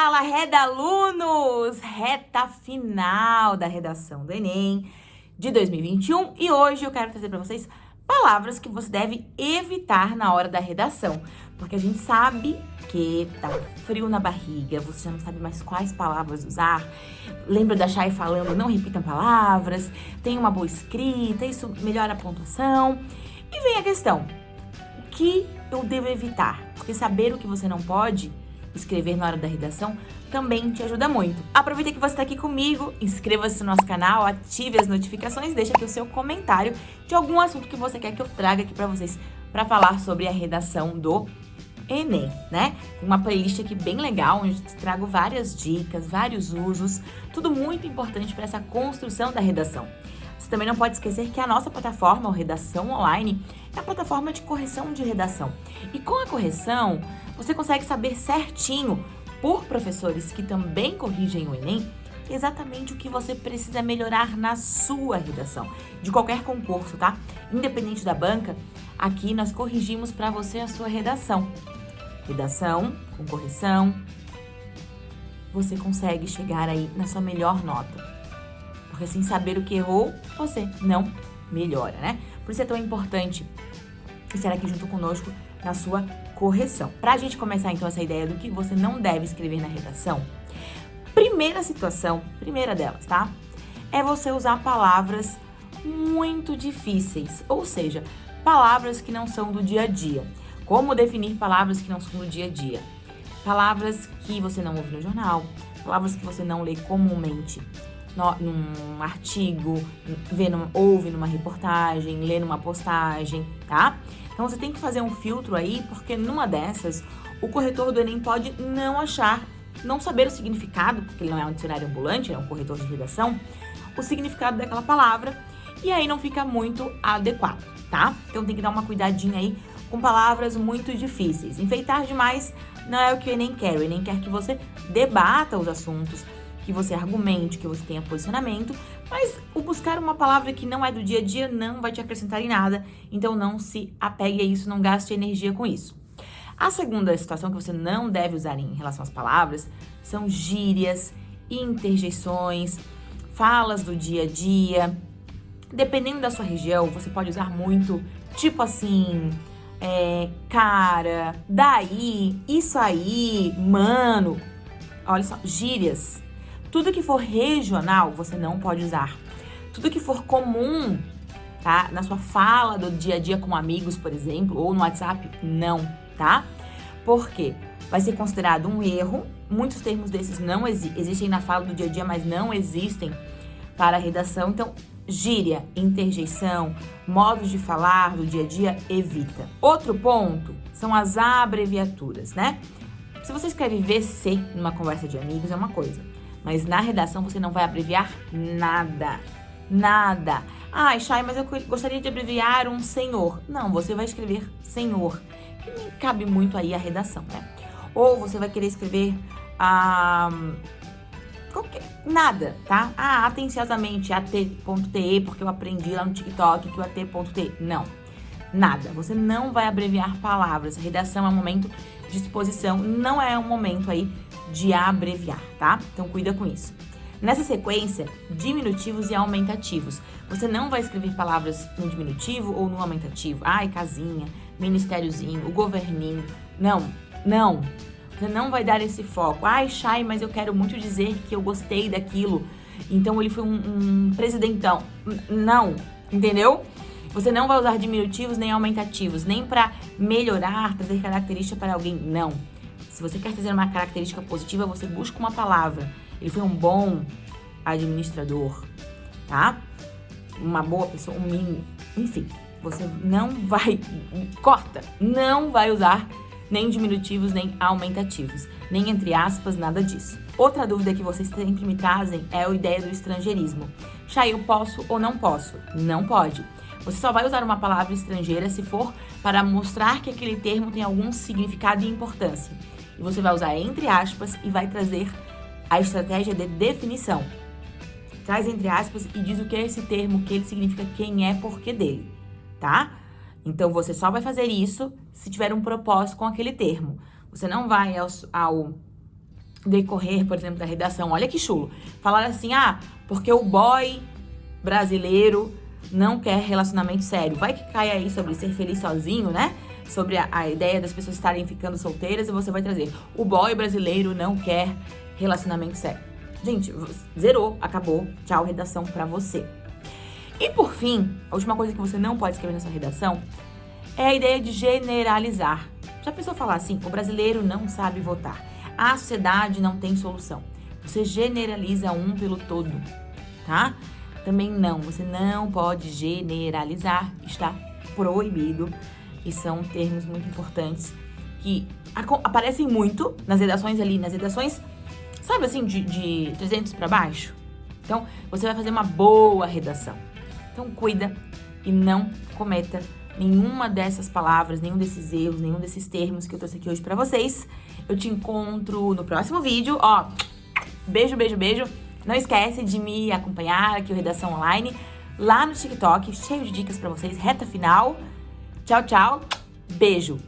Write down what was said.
Fala, redalunos! Reta final da redação do Enem de 2021 e hoje eu quero trazer para vocês palavras que você deve evitar na hora da redação, porque a gente sabe que tá frio na barriga, você já não sabe mais quais palavras usar. Lembra da Chay falando, não repitam palavras, tem uma boa escrita, isso melhora a pontuação. E vem a questão, o que eu devo evitar? Porque saber o que você não pode escrever na hora da redação também te ajuda muito. Aproveita que você está aqui comigo, inscreva-se no nosso canal, ative as notificações, deixa aqui o seu comentário de algum assunto que você quer que eu traga aqui para vocês para falar sobre a redação do Enem, né? Tem uma playlist aqui bem legal, onde eu trago várias dicas, vários usos, tudo muito importante para essa construção da redação. Você também não pode esquecer que a nossa plataforma, o Redação Online, é a plataforma de correção de redação. E com a correção, você consegue saber certinho, por professores que também corrigem o Enem, exatamente o que você precisa melhorar na sua redação, de qualquer concurso, tá? Independente da banca, aqui nós corrigimos para você a sua redação. Redação com correção, você consegue chegar aí na sua melhor nota. Porque sem saber o que errou, você não melhora, né? Por isso é tão importante estar aqui junto conosco na sua correção. Para a gente começar então essa ideia do que você não deve escrever na redação, primeira situação, primeira delas, tá? É você usar palavras muito difíceis, ou seja, palavras que não são do dia a dia. Como definir palavras que não são do dia a dia? Palavras que você não ouve no jornal, palavras que você não lê comumente no, num artigo, vê numa, ouve numa reportagem, lê numa postagem, tá? Então você tem que fazer um filtro aí, porque numa dessas, o corretor do Enem pode não achar, não saber o significado, porque ele não é um dicionário ambulante, é um corretor de redação, o significado daquela palavra, e aí não fica muito adequado, tá? Então tem que dar uma cuidadinha aí com palavras muito difíceis. Enfeitar demais não é o que o Enem quer, o Enem quer que você debata os assuntos, que você argumente, que você tenha posicionamento, mas o buscar uma palavra que não é do dia a dia não vai te acrescentar em nada, então não se apegue a isso, não gaste energia com isso. A segunda situação que você não deve usar em relação às palavras são gírias, interjeições, falas do dia a dia. Dependendo da sua região, você pode usar muito, tipo assim, é, cara, daí, isso aí, mano. Olha só, gírias. Tudo que for regional, você não pode usar. Tudo que for comum, tá? Na sua fala do dia a dia com amigos, por exemplo, ou no WhatsApp, não, tá? Por quê? Vai ser considerado um erro. Muitos termos desses não exi existem na fala do dia a dia, mas não existem para a redação. Então, gíria, interjeição, modos de falar do dia a dia, evita. Outro ponto são as abreviaturas, né? Se você escreve VC numa conversa de amigos, é uma coisa. Mas na redação você não vai abreviar nada. Nada. Ai, Chay, mas eu gostaria de abreviar um senhor. Não, você vai escrever senhor. Que nem cabe muito aí a redação, né? Ou você vai querer escrever ah, qualquer, nada, tá? Ah, atenciosamente, at.te, porque eu aprendi lá no TikTok que o at.te. Não, nada. Você não vai abreviar palavras. Redação é um momento de exposição, não é um momento aí de abreviar, tá? Então cuida com isso. Nessa sequência, diminutivos e aumentativos. Você não vai escrever palavras no diminutivo ou no aumentativo. Ai, casinha, ministériozinho, o governinho. Não, não. Você não vai dar esse foco. Ai, Chay, mas eu quero muito dizer que eu gostei daquilo. Então ele foi um, um presidentão. Não, entendeu? Você não vai usar diminutivos nem aumentativos, nem para melhorar, trazer característica para alguém. Não. Se você quer trazer uma característica positiva, você busca uma palavra. Ele foi um bom administrador, tá? Uma boa pessoa, um mínimo. Enfim, você não vai... Corta! Não vai usar nem diminutivos, nem aumentativos, nem entre aspas, nada disso. Outra dúvida que vocês sempre me trazem é a ideia do estrangeirismo. Chay, eu posso ou não posso? Não pode. Você só vai usar uma palavra estrangeira se for para mostrar que aquele termo tem algum significado e importância e você vai usar entre aspas e vai trazer a estratégia de definição. Traz entre aspas e diz o que é esse termo, o que ele significa, quem é, porquê dele, tá? Então, você só vai fazer isso se tiver um propósito com aquele termo. Você não vai ao, ao decorrer, por exemplo, da redação. Olha que chulo. Falaram assim, ah, porque o boy brasileiro não quer relacionamento sério. Vai que cai aí sobre ser feliz sozinho, né? Sobre a, a ideia das pessoas estarem ficando solteiras e você vai trazer o boy brasileiro não quer relacionamento sério. Gente, zerou, acabou. Tchau, redação pra você. E por fim, a última coisa que você não pode escrever nessa redação é a ideia de generalizar. Já pensou falar assim, o brasileiro não sabe votar, a sociedade não tem solução. Você generaliza um pelo todo, tá? Também não, você não pode generalizar, está proibido. E são termos muito importantes que aparecem muito nas redações ali, nas redações, sabe assim, de, de 300 para baixo? Então, você vai fazer uma boa redação. Então, cuida e não cometa nenhuma dessas palavras, nenhum desses erros, nenhum desses termos que eu trouxe aqui hoje pra vocês. Eu te encontro no próximo vídeo. Ó, beijo, beijo, beijo. Não esquece de me acompanhar aqui o Redação Online lá no TikTok, cheio de dicas pra vocês, reta final. Tchau, tchau. Beijo.